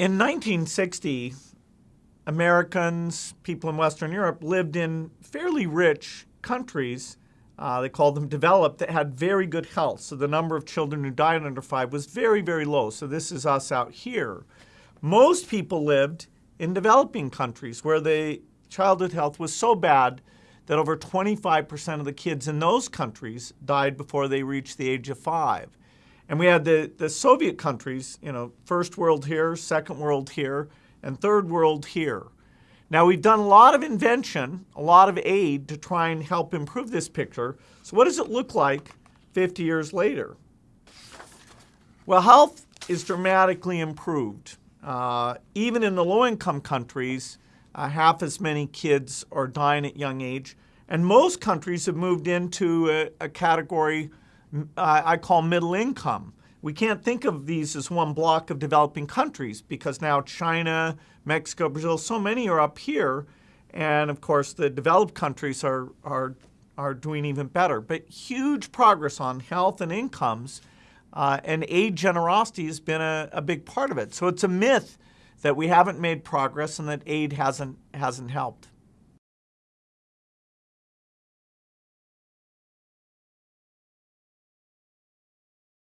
In 1960, Americans, people in Western Europe, lived in fairly rich countries. Uh, they called them developed that had very good health. So the number of children who died under five was very, very low. So this is us out here. Most people lived in developing countries where the childhood health was so bad that over 25% of the kids in those countries died before they reached the age of five. And we had the, the Soviet countries, you know, first world here, second world here, and third world here. Now we've done a lot of invention, a lot of aid to try and help improve this picture. So what does it look like 50 years later? Well, health is dramatically improved. Uh, even in the low-income countries, uh, half as many kids are dying at young age. And most countries have moved into a, a category I call middle income. We can't think of these as one block of developing countries because now China, Mexico, Brazil, so many are up here. And of course, the developed countries are, are, are doing even better. But huge progress on health and incomes. Uh, and aid generosity has been a, a big part of it. So it's a myth that we haven't made progress and that aid hasn't, hasn't helped.